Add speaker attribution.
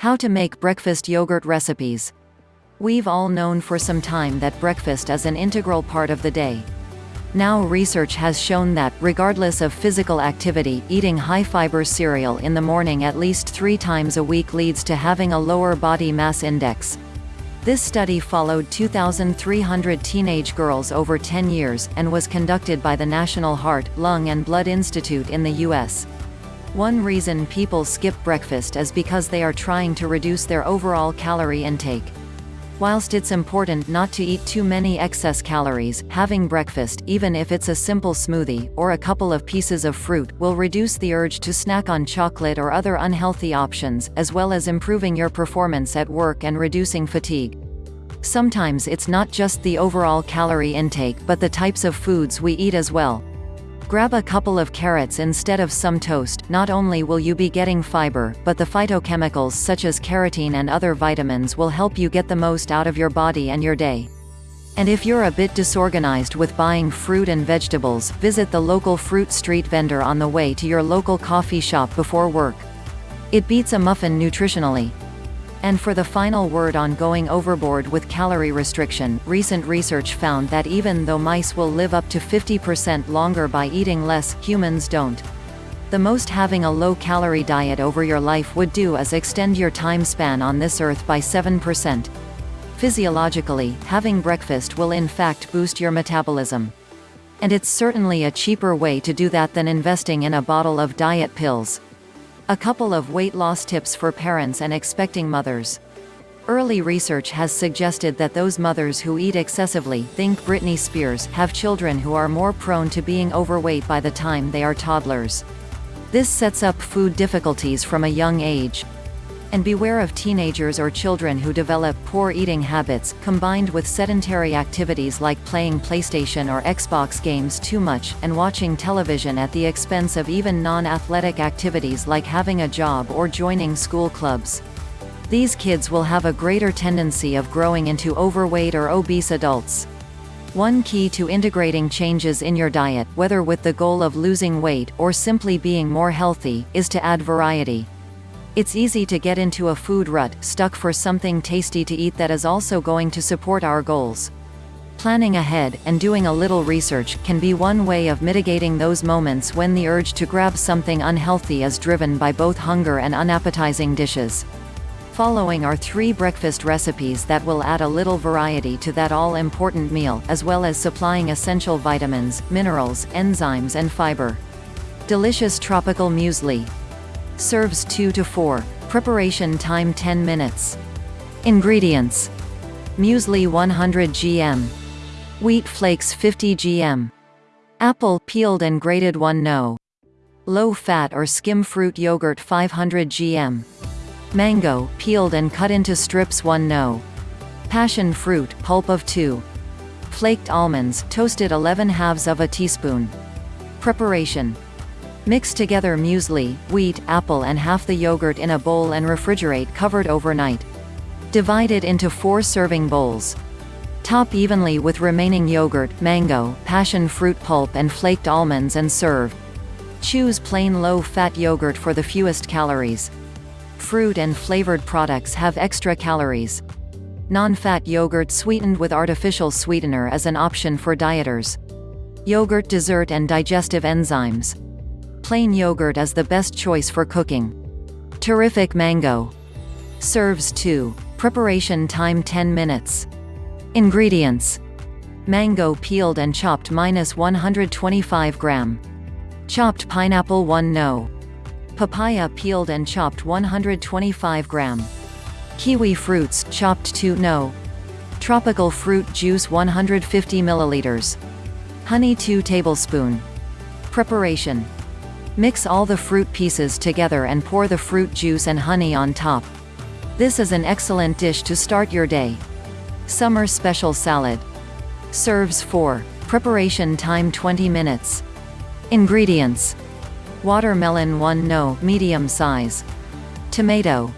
Speaker 1: How to make breakfast yogurt recipes. We've all known for some time that breakfast is an integral part of the day. Now research has shown that, regardless of physical activity, eating high-fiber cereal in the morning at least three times a week leads to having a lower body mass index. This study followed 2,300 teenage girls over 10 years, and was conducted by the National Heart, Lung and Blood Institute in the U.S. One reason people skip breakfast is because they are trying to reduce their overall calorie intake. Whilst it's important not to eat too many excess calories, having breakfast, even if it's a simple smoothie, or a couple of pieces of fruit, will reduce the urge to snack on chocolate or other unhealthy options, as well as improving your performance at work and reducing fatigue. Sometimes it's not just the overall calorie intake but the types of foods we eat as well. Grab a couple of carrots instead of some toast, not only will you be getting fiber, but the phytochemicals such as carotene and other vitamins will help you get the most out of your body and your day. And if you're a bit disorganized with buying fruit and vegetables, visit the local fruit street vendor on the way to your local coffee shop before work. It beats a muffin nutritionally. And for the final word on going overboard with calorie restriction, recent research found that even though mice will live up to 50% longer by eating less, humans don't. The most having a low-calorie diet over your life would do is extend your time span on this earth by 7%. Physiologically, having breakfast will in fact boost your metabolism. And it's certainly a cheaper way to do that than investing in a bottle of diet pills. A couple of weight loss tips for parents and expecting mothers. Early research has suggested that those mothers who eat excessively think Britney Spears have children who are more prone to being overweight by the time they are toddlers. This sets up food difficulties from a young age. And beware of teenagers or children who develop poor eating habits, combined with sedentary activities like playing PlayStation or Xbox games too much, and watching television at the expense of even non-athletic activities like having a job or joining school clubs. These kids will have a greater tendency of growing into overweight or obese adults. One key to integrating changes in your diet, whether with the goal of losing weight, or simply being more healthy, is to add variety. It's easy to get into a food rut, stuck for something tasty to eat that is also going to support our goals. Planning ahead, and doing a little research, can be one way of mitigating those moments when the urge to grab something unhealthy is driven by both hunger and unappetizing dishes. Following are three breakfast recipes that will add a little variety to that all-important meal, as well as supplying essential vitamins, minerals, enzymes and fiber. Delicious tropical muesli. Serves 2 to 4. Preparation time 10 minutes. Ingredients. Muesli 100 gm. Wheat flakes 50 gm. Apple peeled and grated 1 no. Low fat or skim fruit yogurt 500 gm. Mango, peeled and cut into strips 1 no. Passion fruit, pulp of 2. Flaked almonds, toasted 11 halves of a teaspoon. Preparation. Mix together muesli, wheat, apple and half the yogurt in a bowl and refrigerate covered overnight. Divide it into four serving bowls. Top evenly with remaining yogurt, mango, passion fruit pulp and flaked almonds and serve. Choose plain low-fat yogurt for the fewest calories. Fruit and flavored products have extra calories. Non-fat yogurt sweetened with artificial sweetener is an option for dieters. Yogurt dessert and digestive enzymes. Plain yogurt is the best choice for cooking. Terrific mango. Serves 2. Preparation time 10 minutes. Ingredients. Mango peeled and chopped minus 125 gram. Chopped pineapple 1 no. Papaya peeled and chopped 125 gram. Kiwi fruits, chopped 2 no. Tropical fruit juice 150 milliliters. Honey 2 tablespoon. Preparation. Mix all the fruit pieces together and pour the fruit juice and honey on top. This is an excellent dish to start your day. Summer special salad. Serves 4. Preparation time 20 minutes. Ingredients. Watermelon 1 no medium size. Tomato.